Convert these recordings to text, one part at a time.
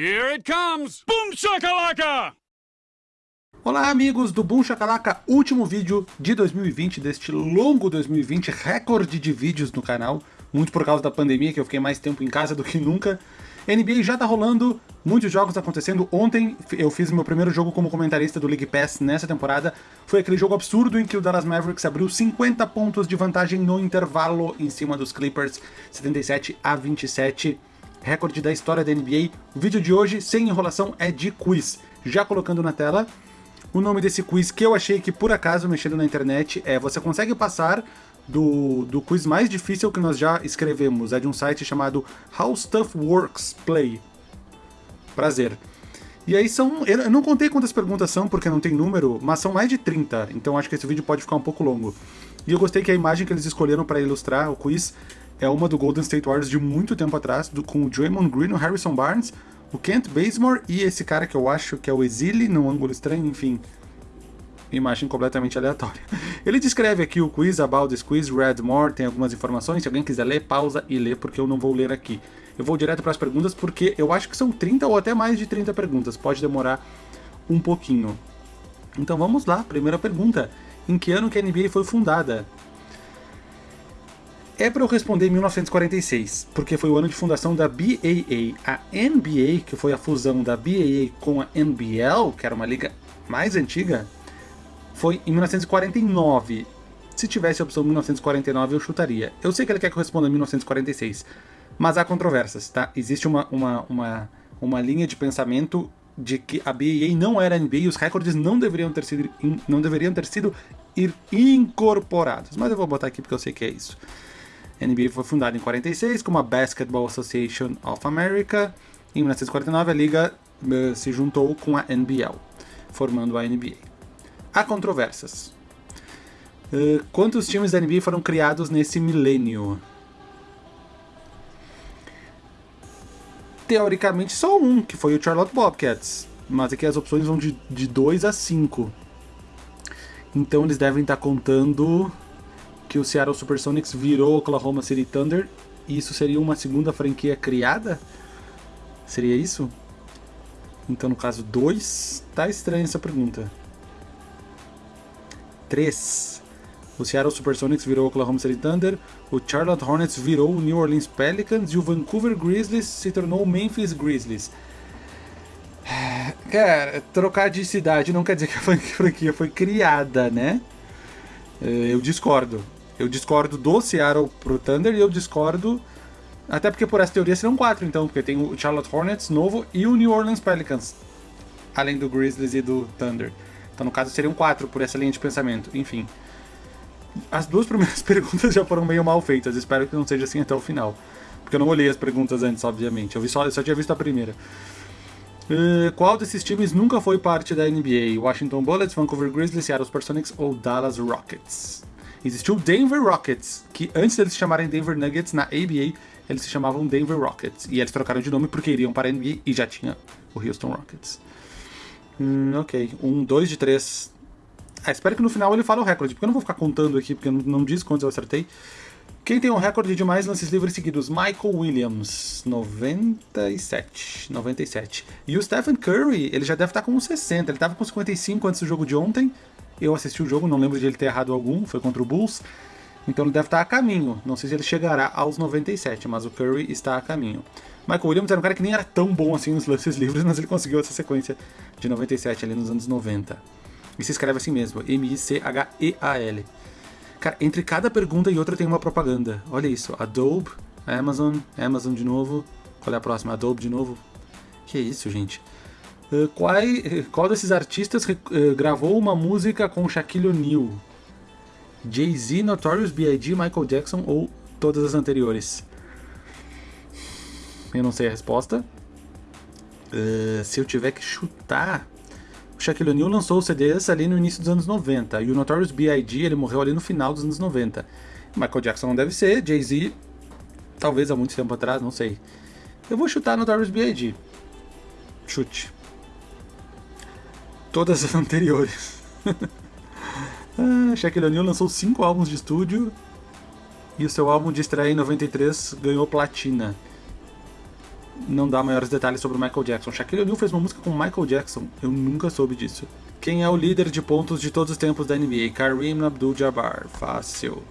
Here it comes! Boom shakalaka! Olá amigos do Boom Shakalaka, último vídeo de 2020, deste longo 2020, recorde de vídeos no canal, muito por causa da pandemia, que eu fiquei mais tempo em casa do que nunca. NBA já tá rolando, muitos jogos acontecendo. Ontem eu fiz meu primeiro jogo como comentarista do League Pass nessa temporada. Foi aquele jogo absurdo em que o Dallas Mavericks abriu 50 pontos de vantagem no intervalo em cima dos Clippers, 77 a 27. Recorde da história da NBA. O vídeo de hoje, sem enrolação, é de quiz. Já colocando na tela, o nome desse quiz que eu achei que por acaso mexendo na internet é Você consegue passar do, do quiz mais difícil que nós já escrevemos. É de um site chamado How Stuff Works Play. Prazer. E aí são... Eu não contei quantas perguntas são, porque não tem número, mas são mais de 30, então acho que esse vídeo pode ficar um pouco longo. E eu gostei que a imagem que eles escolheram para ilustrar o quiz é uma do Golden State Warriors de muito tempo atrás, do, com o Draymond Green, o Harrison Barnes, o Kent Bazemore e esse cara que eu acho que é o Exile, no ângulo estranho, enfim imagem completamente aleatória. Ele descreve aqui o quiz, about this quiz, read more, tem algumas informações, se alguém quiser ler, pausa e lê, porque eu não vou ler aqui. Eu vou direto para as perguntas, porque eu acho que são 30 ou até mais de 30 perguntas, pode demorar um pouquinho. Então vamos lá, primeira pergunta. Em que ano que a NBA foi fundada? É para eu responder em 1946, porque foi o ano de fundação da BAA. A NBA, que foi a fusão da BAA com a NBL, que era uma liga mais antiga, foi em 1949. Se tivesse a opção 1949, eu chutaria. Eu sei que ele quer que eu responda em 1946, mas há controvérsias, tá? Existe uma, uma, uma, uma linha de pensamento de que a BAA não era NBA e os recordes não deveriam ter sido, não deveriam ter sido incorporados. Mas eu vou botar aqui porque eu sei que é isso. A NBA foi fundada em 46 como a Basketball Association of America. Em 1949 a liga uh, se juntou com a NBL, formando a NBA. Há controvérsias. Uh, quantos times da NBA foram criados nesse milênio? Teoricamente só um, que foi o Charlotte Bobcats. Mas aqui as opções vão de 2 a 5. Então eles devem estar contando que o Seattle Supersonics virou Oklahoma City Thunder. E isso seria uma segunda franquia criada? Seria isso? Então no caso 2, tá estranha essa pergunta. 3. O Seattle Supersonics virou o Oklahoma City Thunder, o Charlotte Hornets virou o New Orleans Pelicans e o Vancouver Grizzlies se tornou o Memphis Grizzlies. Cara, trocar de cidade não quer dizer que a franquia foi criada, né? É, eu discordo. Eu discordo do Seattle pro Thunder e eu discordo. Até porque por essa teoria serão quatro, então, porque tem o Charlotte Hornets novo e o New Orleans Pelicans. Além do Grizzlies e do Thunder. Então, no caso, seriam quatro por essa linha de pensamento. Enfim. As duas primeiras perguntas já foram meio mal feitas. Espero que não seja assim até o final. Porque eu não olhei as perguntas antes, obviamente. Eu, vi só, eu só tinha visto a primeira. Uh, qual desses times nunca foi parte da NBA? Washington Bullets, Vancouver Grizzlies, Seattle Supersonics ou Dallas Rockets? Existiu o Denver Rockets, que antes deles se chamarem Denver Nuggets, na ABA, eles se chamavam Denver Rockets. E eles trocaram de nome porque iriam para a NBA e já tinha o Houston Rockets. Hum, ok. Um, dois de três. Ah, espero que no final ele fale o recorde, porque eu não vou ficar contando aqui, porque não, não diz quantos eu acertei. Quem tem um recorde de mais lances livres seguidos? Michael Williams, 97. 97. E o Stephen Curry, ele já deve estar com uns 60. Ele estava com 55 antes do jogo de ontem. Eu assisti o jogo, não lembro de ele ter errado algum, foi contra o Bulls. Então ele deve estar a caminho. Não sei se ele chegará aos 97, mas o Curry está a caminho. Michael Williams era um cara que nem era tão bom assim nos lances livres, mas ele conseguiu essa sequência de 97 ali nos anos 90. E se escreve assim mesmo, M-I-C-H-E-A-L. Cara, entre cada pergunta e outra tem uma propaganda. Olha isso, Adobe, Amazon, Amazon de novo. Qual é a próxima? Adobe de novo. Que isso, gente. Uh, qual, qual desses artistas uh, gravou uma música com Shaquille O'Neal? Jay-Z, Notorious B.I.G., Michael Jackson ou todas as anteriores? Eu não sei a resposta. Uh, se eu tiver que chutar, o Shaquille O'Neal lançou o CDs ali no início dos anos 90, e o Notorious B.I.G. ele morreu ali no final dos anos 90. Michael Jackson não deve ser, Jay-Z, talvez há muito tempo atrás, não sei. Eu vou chutar Notorious B.I.G. Chute. Todas as anteriores. ah, Shaquille O'Neal lançou 5 álbuns de estúdio, e o seu álbum de estreia em 93 ganhou platina. não dá maiores detalhes sobre o Michael Jackson. Shaquille O'Neal fez uma música com Michael Jackson. Eu nunca soube disso. Quem é o líder de pontos de todos os tempos da NBA? Kareem Abdul-Jabbar. Fácil.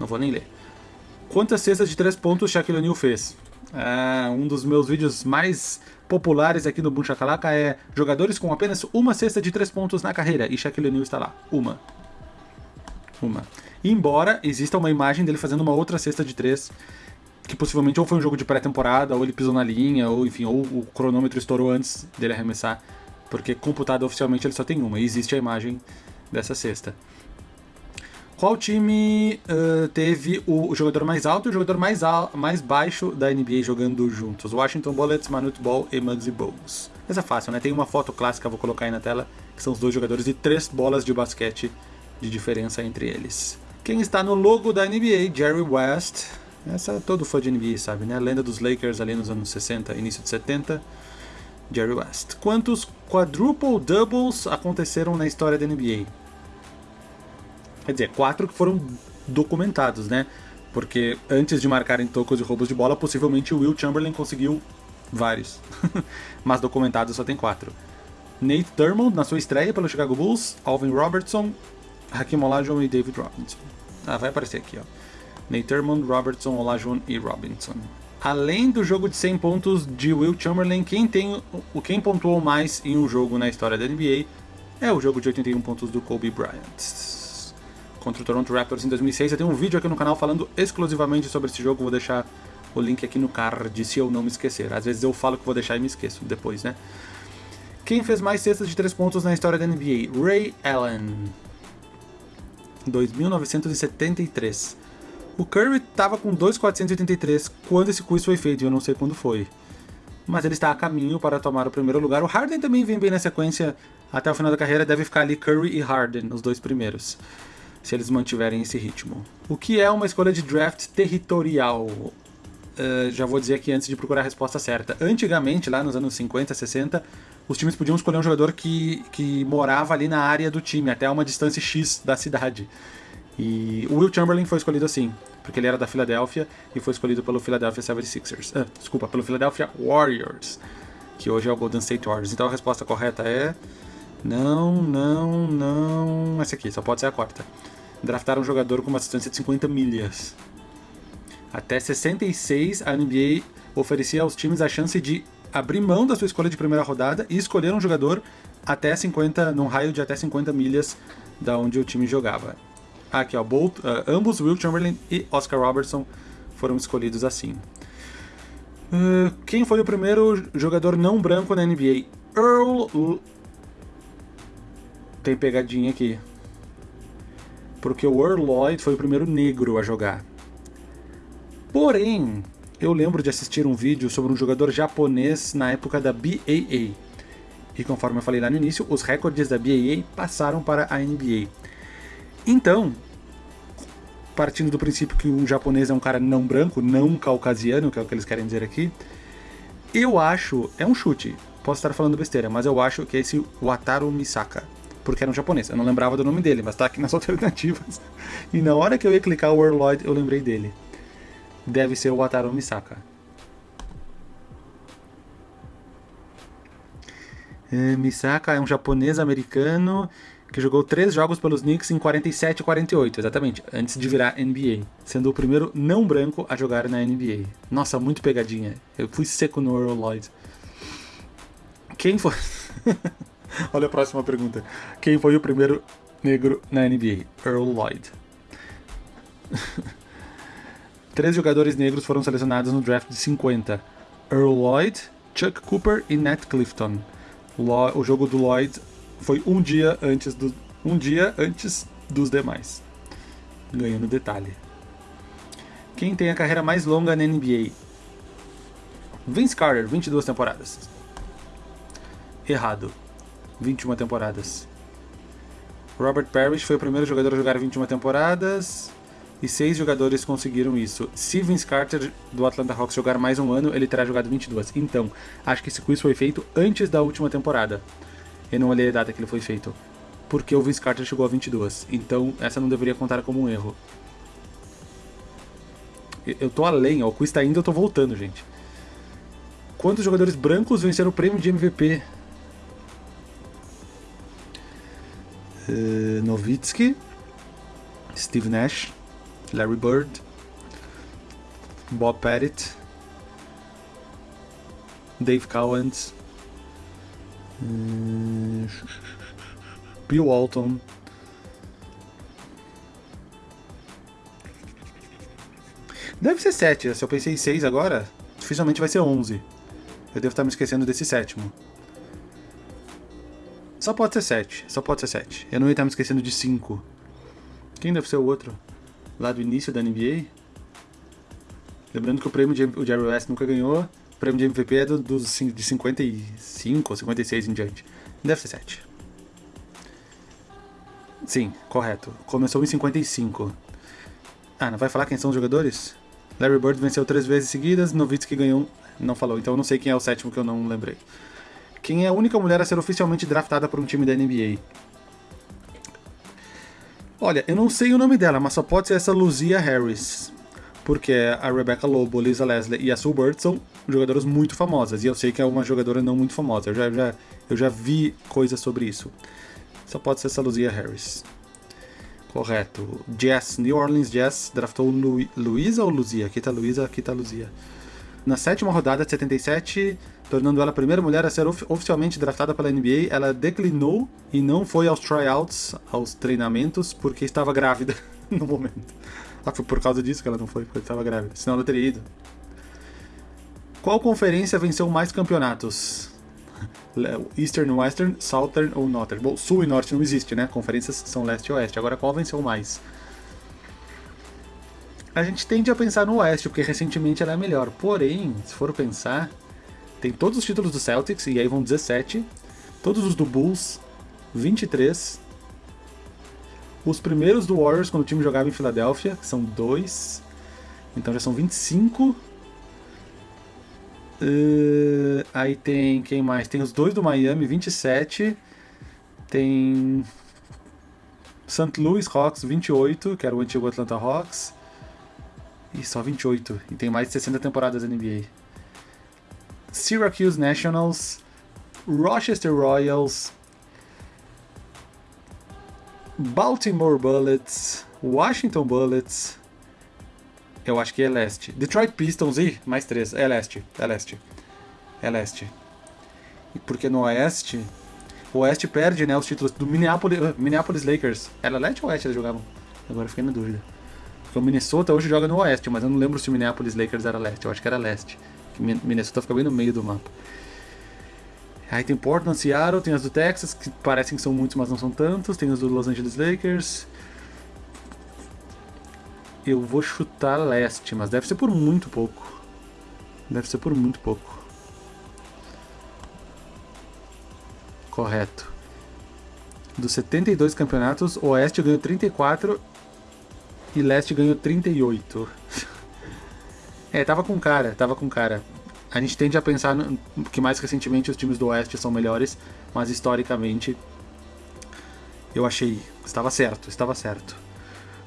Não vou nem ler. Quantas cestas de três pontos Shaquille O'Neal fez? É, um dos meus vídeos mais populares aqui no Boom Shakalaka é jogadores com apenas uma cesta de três pontos na carreira. E Shaquille O'Neal está lá. Uma. Uma. Embora exista uma imagem dele fazendo uma outra cesta de três que possivelmente ou foi um jogo de pré-temporada, ou ele pisou na linha, ou enfim, ou o cronômetro estourou antes dele arremessar, porque computado oficialmente ele só tem uma, e existe a imagem dessa cesta. Qual time uh, teve o jogador mais alto e o jogador mais, mais baixo da NBA jogando juntos? Washington Bullets, Manute Ball e Muggsy Bogues. Essa é fácil, né? Tem uma foto clássica, vou colocar aí na tela, que são os dois jogadores e três bolas de basquete de diferença entre eles. Quem está no logo da NBA? Jerry West, essa todo fã de NBA sabe, né? Lenda dos Lakers ali nos anos 60, início de 70. Jerry West. Quantos quadruple doubles aconteceram na história da NBA? Quer dizer, quatro que foram documentados, né? Porque antes de marcarem tocos e roubos de bola, possivelmente o Will Chamberlain conseguiu vários. Mas documentados só tem quatro. Nate Thurmond na sua estreia pelo Chicago Bulls, Alvin Robertson, Hakim Olajuwon e David Robinson. Ah, vai aparecer aqui, ó. Nate Robertson, Olajuwon e Robinson. Além do jogo de 100 pontos de Will Chamberlain, quem tem o quem pontuou mais em um jogo na história da NBA é o jogo de 81 pontos do Kobe Bryant contra o Toronto Raptors em 2006. Eu tenho um vídeo aqui no canal falando exclusivamente sobre esse jogo, vou deixar o link aqui no card se eu não me esquecer. Às vezes eu falo que vou deixar e me esqueço depois, né? Quem fez mais cestas de 3 pontos na história da NBA? Ray Allen, 2973. O Curry estava com 2,483 quando esse quiz foi feito, eu não sei quando foi. Mas ele está a caminho para tomar o primeiro lugar. O Harden também vem bem na sequência até o final da carreira, deve ficar ali Curry e Harden, os dois primeiros, se eles mantiverem esse ritmo. O que é uma escolha de draft territorial? Uh, já vou dizer aqui antes de procurar a resposta certa. Antigamente, lá nos anos 50, 60, os times podiam escolher um jogador que, que morava ali na área do time, até uma distância X da cidade. E o Will Chamberlain foi escolhido assim, porque ele era da Filadélfia e foi escolhido pelo Philadelphia 76ers. Ah, desculpa, pelo Philadelphia Warriors, que hoje é o Golden State Warriors. Então a resposta correta é não, não, não. Essa aqui, só pode ser a quarta. Draftaram um jogador com uma distância de 50 milhas. Até 66, a NBA oferecia aos times a chance de abrir mão da sua escolha de primeira rodada e escolher um jogador até 50, num raio de até 50 milhas da onde o time jogava. Aqui, ó, Bolt, uh, ambos Will Chamberlain e Oscar Robertson foram escolhidos assim. Uh, quem foi o primeiro jogador não branco na NBA? Earl. Tem pegadinha aqui. Porque o Earl Lloyd foi o primeiro negro a jogar. Porém, eu lembro de assistir um vídeo sobre um jogador japonês na época da BAA. E conforme eu falei lá no início, os recordes da BAA passaram para a NBA. Então, partindo do princípio que um japonês é um cara não branco, não caucasiano, que é o que eles querem dizer aqui, eu acho, é um chute, posso estar falando besteira, mas eu acho que é esse Wataru Misaka, porque era um japonês, eu não lembrava do nome dele, mas tá aqui nas alternativas. E na hora que eu ia clicar o Warlord, eu lembrei dele. Deve ser o Wataru Misaka. É, Misaka é um japonês americano que jogou três jogos pelos Knicks em 47 e 48, exatamente, antes de virar NBA, sendo o primeiro não branco a jogar na NBA. Nossa, muito pegadinha. Eu fui seco no Earl Lloyd. Quem foi. Olha a próxima pergunta. Quem foi o primeiro negro na NBA? Earl Lloyd. Três jogadores negros foram selecionados no draft de 50. Earl Lloyd, Chuck Cooper e Nat Clifton. O jogo do Lloyd foi um dia antes do um dia antes dos demais. Ganhando detalhe. Quem tem a carreira mais longa na NBA? Vince Carter, 22 temporadas. Errado. 21 temporadas. Robert Parrish foi o primeiro jogador a jogar 21 temporadas e seis jogadores conseguiram isso. Se Vince Carter do Atlanta Hawks jogar mais um ano, ele terá jogado 22. Então, acho que esse quiz foi feito antes da última temporada. Eu não olhei a data que ele foi feito. Porque o Vince Carter chegou a 22. Então essa não deveria contar como um erro. Eu tô além, ó, o quiz tá indo, eu tô voltando, gente. Quantos jogadores brancos venceram o prêmio de MVP? Uh, Nowitzki, Steve Nash, Larry Bird, Bob Pettit, Dave Cowens, uh, Bill Walton. Deve ser 7, se eu pensei em 6 agora, dificilmente vai ser 11. Eu devo estar me esquecendo desse sétimo. Só pode ser 7, só pode ser 7. Eu não ia estar me esquecendo de 5. Quem deve ser o outro? Lá do início da NBA? Lembrando que o prêmio de o Jerry West nunca ganhou. O prêmio de MVP é do, do, de 55 ou 56 em diante. Deve ser 7. Sim, correto. Começou em 55. Ah, não vai falar quem são os jogadores? Larry Bird venceu três vezes seguidas, Nowitzki ganhou... Não falou, então eu não sei quem é o sétimo que eu não lembrei. Quem é a única mulher a ser oficialmente draftada por um time da NBA? Olha, eu não sei o nome dela, mas só pode ser essa Luzia Harris. Porque a Rebecca Lobo, Lisa Leslie e a Sue Bird são jogadoras muito famosas. E eu sei que é uma jogadora não muito famosa. Eu já, já, eu já vi coisas sobre isso. Só pode ser essa Luzia Harris. Correto. Jazz, New Orleans Jazz draftou Lu Luísa ou Luzia? Aqui tá Luísa, aqui tá Luzia. Na sétima rodada de 77, tornando ela a primeira mulher a ser of oficialmente draftada pela NBA, ela declinou e não foi aos tryouts, aos treinamentos, porque estava grávida no momento. Ah, foi por causa disso que ela não foi, porque estava grávida. Senão ela teria ido. Qual conferência venceu mais campeonatos? Eastern, Western, Southern ou Northern? Bom, Sul e Norte não existe, né? Conferências são Leste e Oeste. Agora, qual venceu mais? A gente tende a pensar no Oeste, porque recentemente ela é melhor. Porém, se for pensar, tem todos os títulos do Celtics, e aí vão 17. Todos os do Bulls, 23. Os primeiros do Warriors, quando o time jogava em Filadélfia, que são dois. Então já são 25. Uh, aí tem quem mais? Tem os dois do Miami, 27. Tem St. Louis Hawks, 28, que era o antigo Atlanta Hawks. E só 28. E tem mais de 60 temporadas da NBA. Syracuse Nationals, Rochester Royals, Baltimore Bullets, Washington Bullets, eu acho que é leste. Detroit Pistons, e mais três. É leste, é leste. É leste. Porque no oeste, o oeste perde, né, os títulos do Minneapolis, uh, Minneapolis Lakers. Era leste ou oeste eles jogavam? Agora fiquei na dúvida. Porque o Minnesota hoje joga no oeste, mas eu não lembro se o Minneapolis Lakers era leste. Eu acho que era leste. Minnesota fica bem no meio do mapa. Aí tem Portland, Seattle, tem as do Texas, que parecem que são muitos, mas não são tantos. Tem as do Los Angeles Lakers. Eu vou chutar leste, mas deve ser por muito pouco. Deve ser por muito pouco. Correto. Dos 72 campeonatos, Oeste ganhou 34 e Leste ganhou 38. é, tava com cara, tava com cara. A gente tende a pensar que mais recentemente os times do Oeste são melhores, mas historicamente eu achei, estava certo, estava certo.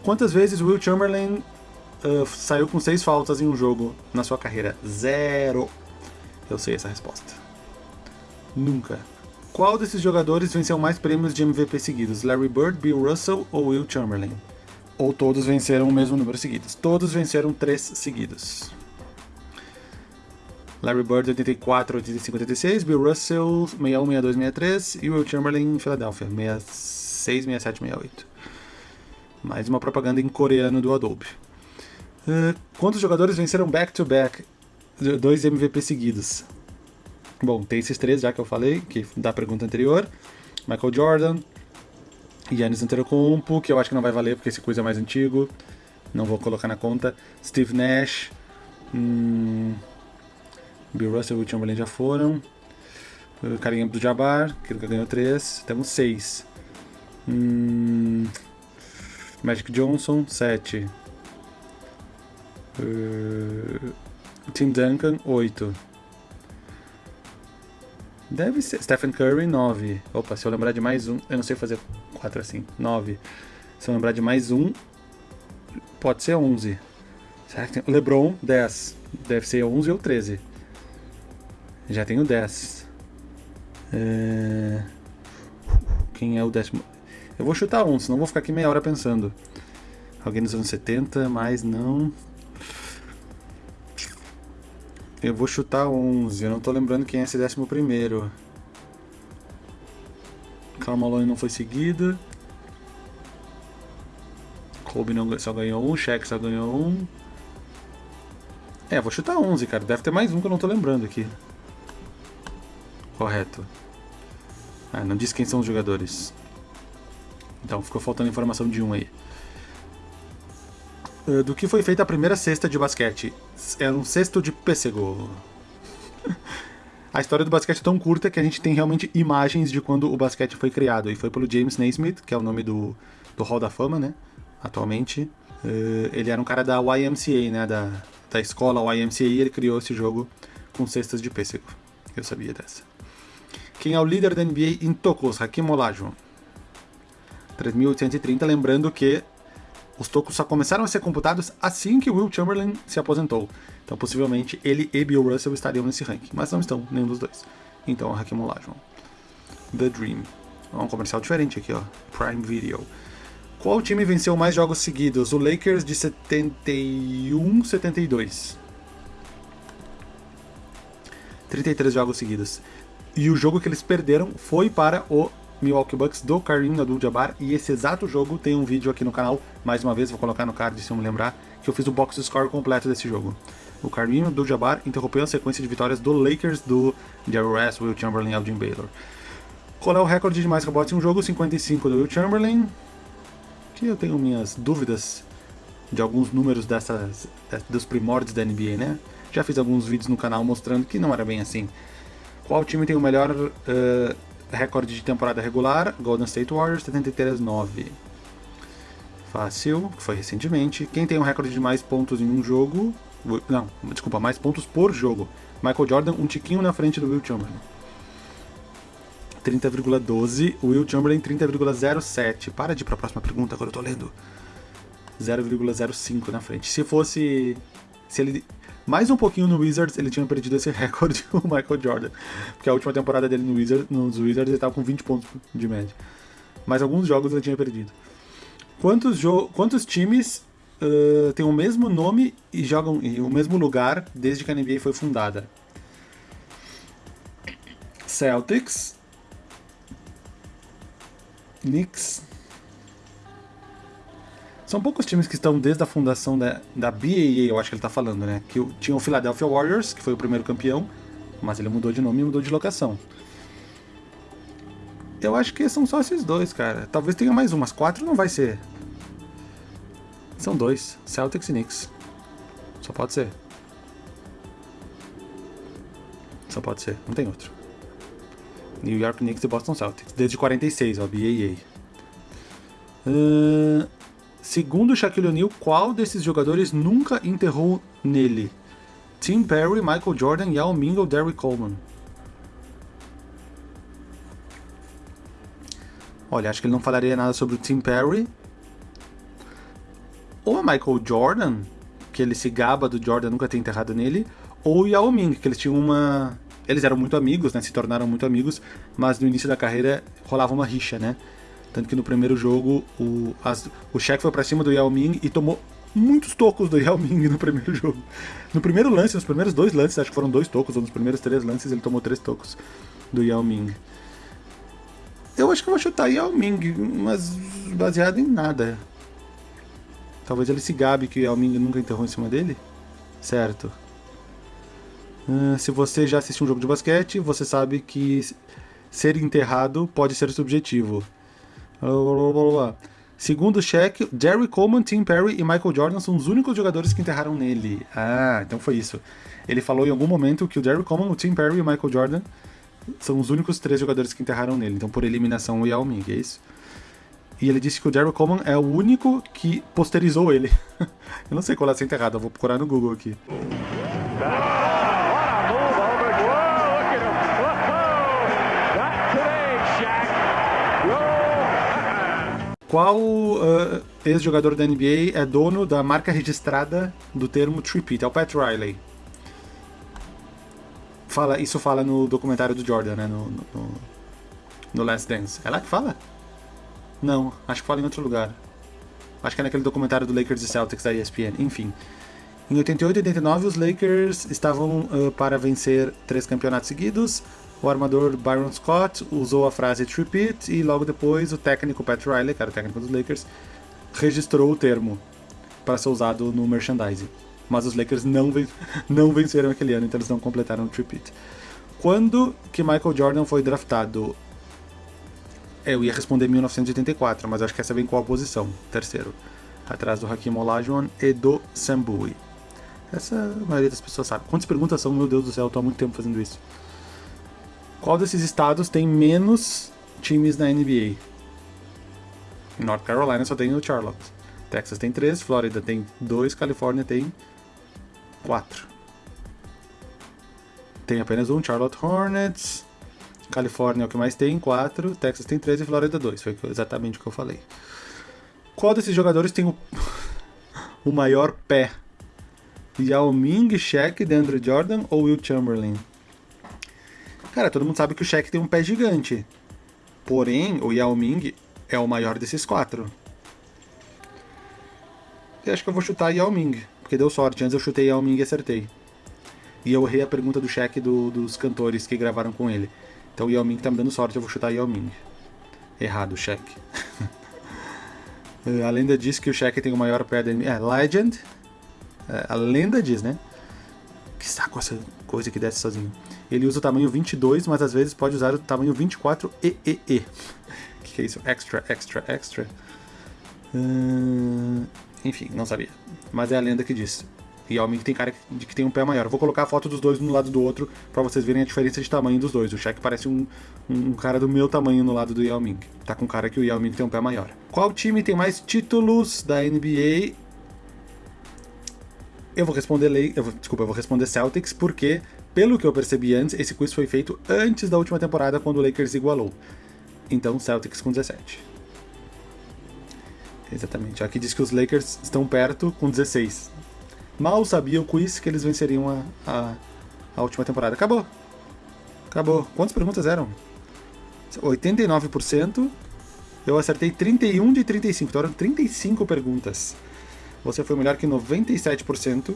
Quantas vezes Will Chamberlain uh, saiu com seis faltas em um jogo na sua carreira? Zero. Eu sei essa resposta. Nunca. Qual desses jogadores venceu mais prêmios de MVP seguidos? Larry Bird, Bill Russell ou Will Chamberlain? Ou todos venceram o mesmo número seguidos? Todos venceram três seguidos. Larry Bird 84, 85, 86, Bill Russell 61, 62, 63 e Will Chamberlain em Filadélfia 66, 67, 68. Mais uma propaganda em coreano do Adobe. Uh, quantos jogadores venceram back-to-back -back, dois MVP seguidos? Bom, tem esses três já que eu falei, que da pergunta anterior. Michael Jordan, Yannis Antetokounmpo, que eu acho que não vai valer porque esse coisa é mais antigo. Não vou colocar na conta. Steve Nash. Hum, Bill Russell e Will Chamberlain já foram. Uh, Karim Abdul-Jabbar, que ganhou três. Temos seis. Hum, Magic Johnson, 7. Uh, Tim Duncan, 8. Deve ser. Stephen Curry, 9. Opa, se eu lembrar de mais um. Eu não sei fazer 4 assim. 9. Se eu lembrar de mais um. Pode ser 11. Será que tem... LeBron, 10. Deve ser 11 ou 13. Já tenho 10. É... Quem é o décimo? Eu vou chutar um, senão vou ficar aqui meia hora pensando. Alguém dos anos 70, mas não. Eu vou chutar 11, eu não tô lembrando quem é esse décimo primeiro. Carl não foi seguido. Kobe não, só ganhou um, Shaq só ganhou um. É, vou chutar 11, cara. Deve ter mais um que eu não tô lembrando aqui. Correto. Ah, não disse quem são os jogadores. Então ficou faltando informação de um aí. Uh, do que foi feita a primeira cesta de basquete? É um cesto de pêssego. A história do basquete é tão curta que a gente tem realmente imagens de quando o basquete foi criado. E foi pelo James Naismith, que é o nome do, do Hall da Fama, né? Atualmente. Uh, ele era um cara da YMCA, né? Da, da escola YMCA, e ele criou esse jogo com cestas de pêssego. Eu sabia dessa. Quem é o líder da NBA em tocos? Hakim Olajuwon. 3.830, lembrando que os tocos só começaram a ser computados assim que Will Chamberlain se aposentou. Então, possivelmente, ele e Bill Russell estariam nesse ranking, mas não estão, nenhum dos dois. Então, Hakim Olajuwon. The Dream. um comercial diferente aqui, ó. Prime Video. Qual time venceu mais jogos seguidos? O Lakers de 71, 72. 33 jogos seguidos. E o jogo que eles perderam foi para o Milwaukee Bucks do Kareem Abdul-Jabbar e esse exato jogo tem um vídeo aqui no canal, mais uma vez vou colocar no card se eu me lembrar, que eu fiz o box score completo desse jogo. O Kareem Abdul-Jabbar interrompeu a sequência de vitórias do Lakers do Jerry West, Will Chamberlain e Elgin Baylor. Qual é o recorde de mais rebotes em um jogo? 55 do Will Chamberlain, que eu tenho minhas dúvidas de alguns números dessas, dos primórdios da NBA, né? Já fiz alguns vídeos no canal mostrando que não era bem assim. Qual time tem o melhor uh, recorde de temporada regular? Golden State Warriors, 73-9. Fácil, que foi recentemente. Quem tem o um recorde de mais pontos em um jogo? Não, desculpa, mais pontos por jogo. Michael Jordan, um tiquinho na frente do Will Chamberlain. 30,12. Will Chamberlain, 30,07. Para de ir para a próxima pergunta, agora eu tô lendo. 0,05 na frente. Se fosse. Se ele mais um pouquinho no Wizards, ele tinha perdido esse recorde o Michael Jordan. Porque a última temporada dele no Wizards, nos Wizards ele estava com 20 pontos de média. Mas alguns jogos ele tinha perdido. Quantos, quantos times uh, têm o mesmo nome e jogam em o mesmo lugar desde que a NBA foi fundada? Celtics, Knicks, são poucos times que estão desde a fundação da, da BAA, eu acho que ele está falando, né? Que tinha o Philadelphia Warriors, que foi o primeiro campeão, mas ele mudou de nome e mudou de locação. Eu acho que são só esses dois, cara. Talvez tenha mais um, mas quatro não vai ser. São dois, Celtics e Knicks. Só pode ser. Só pode ser, não tem outro. New York Knicks e Boston Celtics, desde 46, ó, BAA. Uh, Segundo Shaquille O'Neal, qual desses jogadores nunca enterrou nele? Tim Perry, Michael Jordan, Yao Ming ou Derrick Coleman? Olha, acho que ele não falaria nada sobre o Tim Perry. Ou a Michael Jordan, que ele se gaba do Jordan nunca ter enterrado nele. Ou Yao Ming, que eles tinham uma... Eles eram muito amigos, né? Se tornaram muito amigos, mas no início da carreira rolava uma rixa, né? Tanto que no primeiro jogo o, as, o Shaq foi para cima do Yao Ming e tomou muitos tocos do Yao Ming no primeiro jogo. No primeiro lance, nos primeiros dois lances, acho que foram dois tocos, ou nos primeiros três lances ele tomou três tocos do Yao Ming. Eu acho que eu vou chutar Yao Ming, mas baseado em nada. Talvez ele se gabe que o Yao Ming nunca enterrou em cima dele. Certo. Uh, se você já assistiu um jogo de basquete, você sabe que ser enterrado pode ser subjetivo. Segundo o Shaq, Jerry Coleman, Tim Perry e Michael Jordan são os únicos jogadores que enterraram nele. Ah, então foi isso. Ele falou em algum momento que o Jerry Coleman, o Tim Perry e o Michael Jordan são os únicos três jogadores que enterraram nele. Então, por eliminação, o Yao Ming, é isso? E ele disse que o Jerry Coleman é o único que posterizou ele. eu não sei qual é essa eu vou procurar no Google aqui. Qual uh, ex-jogador da NBA é dono da marca registrada do termo Tripit? É o Pat Riley. Fala, isso fala no documentário do Jordan, né? No, no, no Last Dance. É lá que fala? Não, acho que fala em outro lugar. Acho que é naquele documentário do Lakers e Celtics da ESPN. Enfim. Em 88 e 89, os Lakers estavam uh, para vencer três campeonatos seguidos. O armador Byron Scott usou a frase "tripit" e logo depois o técnico Pat Riley, que era o técnico dos Lakers, registrou o termo para ser usado no merchandising. Mas os Lakers não, ven não venceram aquele ano, então eles não completaram o "tripit". Quando que Michael Jordan foi draftado? Eu ia responder 1984, mas acho que essa vem qual posição? Terceiro. Atrás do Hakim Olajuwon e do Sambui. Essa a maioria das pessoas sabe. Quantas perguntas são? Meu Deus do céu, eu tô há muito tempo fazendo isso. Qual desses estados tem menos times na NBA? North Carolina só tem o Charlotte. Texas tem três, Flórida tem dois, Califórnia tem quatro. Tem apenas um, Charlotte Hornets. Califórnia é o que mais tem, 4. Texas tem 13 e Flórida 2. Foi exatamente o que eu falei. Qual desses jogadores tem o, o maior pé? Yao Ming, Shaq, DeAndre Jordan ou Will Chamberlain? Cara, todo mundo sabe que o Shaq tem um pé gigante. Porém, o Yao Ming é o maior desses quatro. Eu acho que eu vou chutar Yao Ming, porque deu sorte. Antes eu chutei Yao Ming e acertei. E eu errei a pergunta do Shaq do, dos cantores que gravaram com ele. Então o Yao Ming tá me dando sorte, eu vou chutar Yao Ming. Errado, Shaq. a lenda diz que o Shaq tem o maior pé da. É, Legend. É, a lenda diz, né? Que saco essa coisa que desce sozinho. Ele usa o tamanho 22, mas às vezes pode usar o tamanho 24 e e e. O que, que é isso? Extra, extra, extra. Uh, enfim, não sabia. Mas é a lenda que diz. E Ming tem cara de que tem um pé maior. vou colocar a foto dos dois no lado do outro para vocês verem a diferença de tamanho dos dois. O Shaq parece um, um, cara do meu tamanho no lado do Yao Ming. Tá com cara que o Yao Ming tem um pé maior. Qual time tem mais títulos da NBA? Eu vou responder lei, desculpa, eu vou responder Celtics porque, pelo que eu percebi antes, esse quiz foi feito antes da última temporada quando o Lakers igualou. Então Celtics com 17. Exatamente. Aqui diz que os Lakers estão perto com 16. Mal sabia o quiz que eles venceriam a, a, a última temporada. Acabou. Acabou. Quantas perguntas eram? 89%. Eu acertei 31 de 35. Então eram 35 perguntas. Você foi melhor que 97%.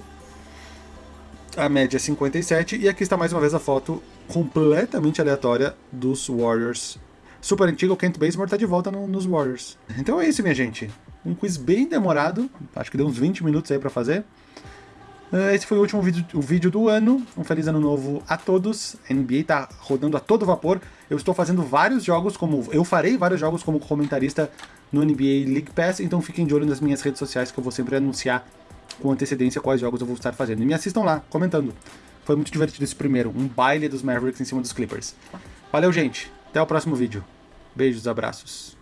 A média é 57%. E aqui está mais uma vez a foto completamente aleatória dos Warriors. Super antigo, o Kent Bazemore está de volta no, nos Warriors. Então é isso, minha gente. Um quiz bem demorado. Acho que deu uns 20 minutos aí para fazer. Ah, esse foi o último vídeo, o vídeo do ano. Um feliz ano novo a todos. A NBA tá rodando a todo vapor. Eu estou fazendo vários jogos como. Eu farei vários jogos como comentarista no NBA League Pass, então fiquem de olho nas minhas redes sociais que eu vou sempre anunciar com antecedência quais jogos eu vou estar fazendo. E me assistam lá, comentando. Foi muito divertido esse primeiro, um baile dos Mavericks em cima dos Clippers. Valeu, gente. Até o próximo vídeo. Beijos, abraços.